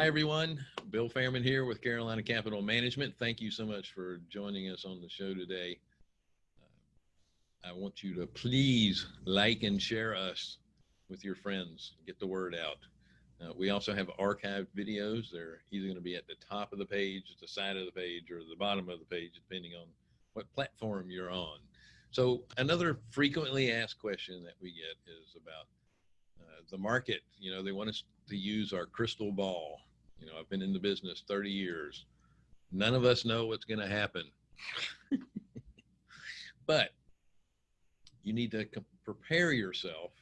Hi, everyone. Bill Fairman here with Carolina Capital Management. Thank you so much for joining us on the show today. Uh, I want you to please like and share us with your friends. Get the word out. Uh, we also have archived videos. They're either going to be at the top of the page, the side of the page, or the bottom of the page, depending on what platform you're on. So another frequently asked question that we get is about uh, the market. You know, they want us to use our crystal ball. You know, I've been in the business 30 years. None of us know what's going to happen. but you need to prepare yourself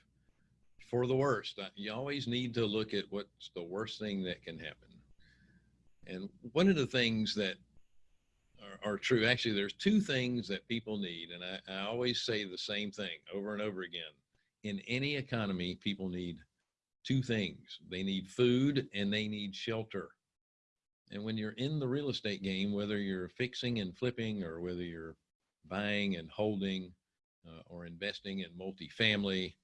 for the worst. Uh, you always need to look at what's the worst thing that can happen. And one of the things that are, are true, actually, there's two things that people need. And I, I always say the same thing over and over again. In any economy, people need two things they need food and they need shelter. And when you're in the real estate game, whether you're fixing and flipping or whether you're buying and holding uh, or investing in multifamily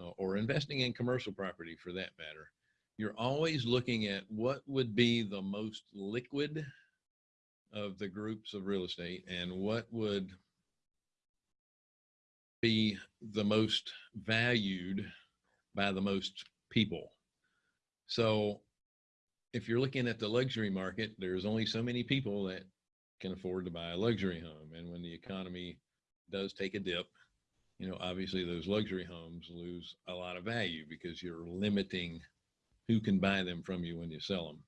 uh, or investing in commercial property for that matter, you're always looking at what would be the most liquid of the groups of real estate and what would be the most valued by the most people. So if you're looking at the luxury market, there's only so many people that can afford to buy a luxury home. And when the economy does take a dip, you know, obviously those luxury homes lose a lot of value because you're limiting who can buy them from you when you sell them.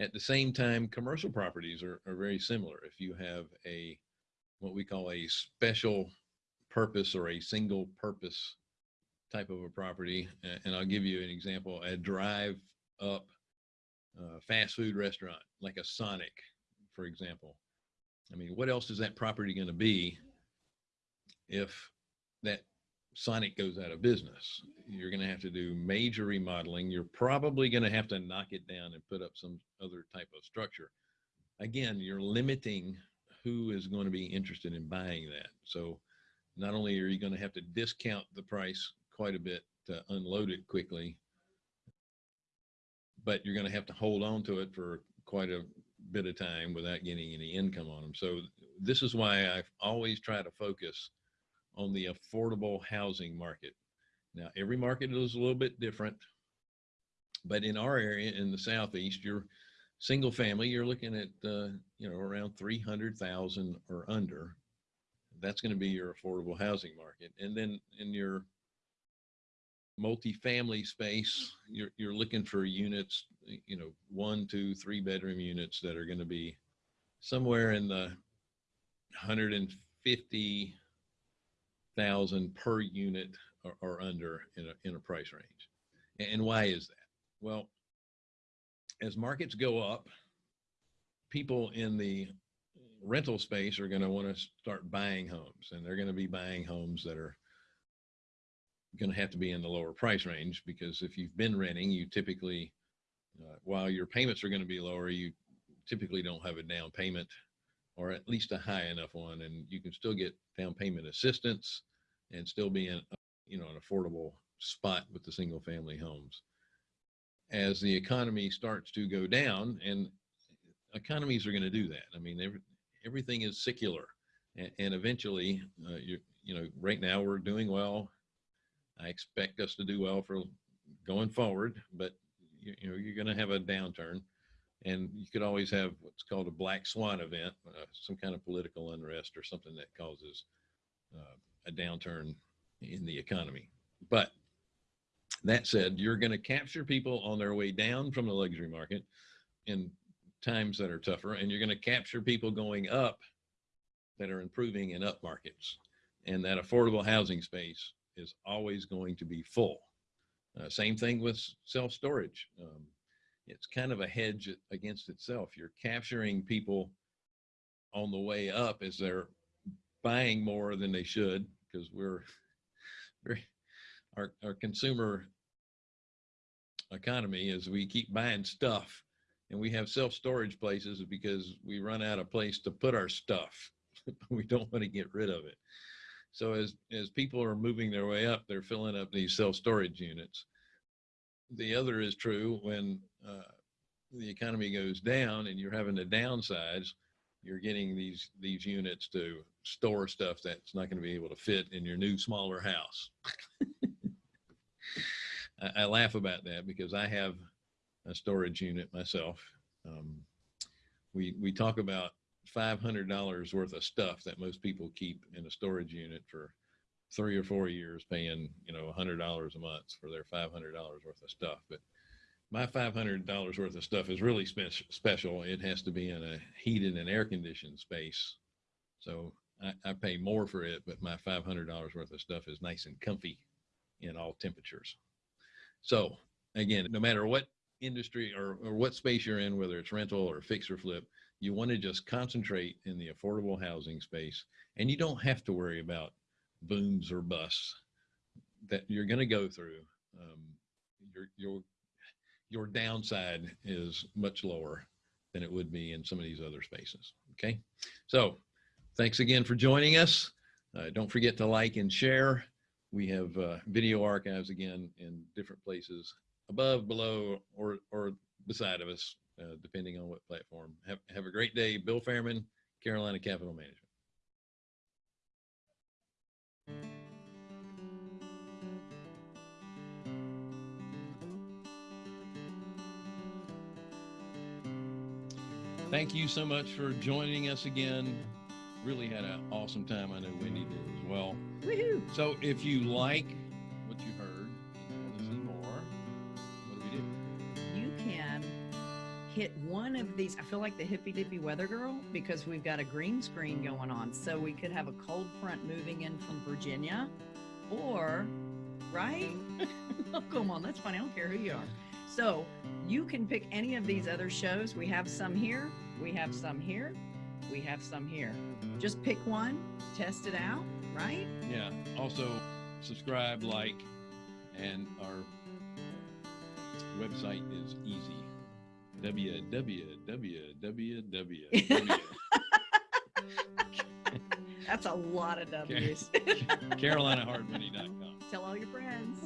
At the same time, commercial properties are, are very similar. If you have a, what we call a special purpose or a single purpose type of a property. And I'll give you an example, a drive up uh, fast food restaurant, like a Sonic, for example. I mean, what else is that property going to be if that Sonic goes out of business? You're going to have to do major remodeling. You're probably going to have to knock it down and put up some other type of structure. Again, you're limiting who is going to be interested in buying that. So not only are you going to have to discount the price quite a bit to unload it quickly, but you're going to have to hold on to it for quite a bit of time without getting any income on them. So this is why I always try to focus on the affordable housing market. Now, every market is a little bit different, but in our area in the Southeast, you're single family, you're looking at, uh, you know, around 300,000 or under. That's going to be your affordable housing market. And then in your multifamily space, you're, you're looking for units, you know, one, two, three bedroom units that are going to be somewhere in the 150,000 per unit or, or, under in a, in a price range. And why is that? Well, as markets go up, people in the rental space are going to want to start buying homes and they're going to be buying homes that are going to have to be in the lower price range because if you've been renting, you typically, uh, while your payments are going to be lower, you typically don't have a down payment or at least a high enough one. And you can still get down payment assistance and still be in, you know, an affordable spot with the single family homes. As the economy starts to go down and economies are going to do that. I mean, every, everything is secular and, and eventually uh, you you know, right now we're doing well I expect us to do well for going forward, but you, you know, you're going to have a downturn and you could always have what's called a black swan event, uh, some kind of political unrest or something that causes uh, a downturn in the economy. But that said, you're going to capture people on their way down from the luxury market in times that are tougher, and you're going to capture people going up that are improving in up markets. And that affordable housing space is always going to be full. Uh, same thing with self-storage. Um, it's kind of a hedge against itself. You're capturing people on the way up as they're buying more than they should because we're very our, our consumer economy is we keep buying stuff and we have self-storage places because we run out of place to put our stuff we don't want to get rid of it so as, as people are moving their way up, they're filling up these self-storage units. The other is true when uh, the economy goes down and you're having to downsize, you're getting these these units to store stuff that's not going to be able to fit in your new smaller house. I, I laugh about that because I have a storage unit myself. Um, we we talk about five hundred dollars worth of stuff that most people keep in a storage unit for three or four years, paying you know a hundred dollars a month for their five hundred dollars worth of stuff. But my five hundred dollars worth of stuff is really spe- special. It has to be in a heated and air conditioned space, so I, I pay more for it. But my five hundred dollars worth of stuff is nice and comfy in all temperatures. So again, no matter what industry or, or what space you're in, whether it's rental or fix or flip, you want to just concentrate in the affordable housing space and you don't have to worry about booms or busts that you're going to go through. Um, your, your, your downside is much lower than it would be in some of these other spaces. Okay. So thanks again for joining us. Uh, don't forget to like and share. We have uh, video archives again in different places above, below, or, or beside of us, uh, depending on what platform. Have, have a great day. Bill Fairman, Carolina Capital Management. Thank you so much for joining us again. Really had an awesome time. I know Wendy did as well. Woohoo! So if you like hit one of these. I feel like the hippy dippy weather girl because we've got a green screen going on. So we could have a cold front moving in from Virginia or, right? oh, come on. That's funny. I don't care who you are. So you can pick any of these other shows. We have some here. We have some here. We have some here. Just pick one, test it out, right? Yeah. Also, subscribe, like, and our website is easy. Www. That's a lot of W's. CarolinaHardMoney.com. Tell all your friends.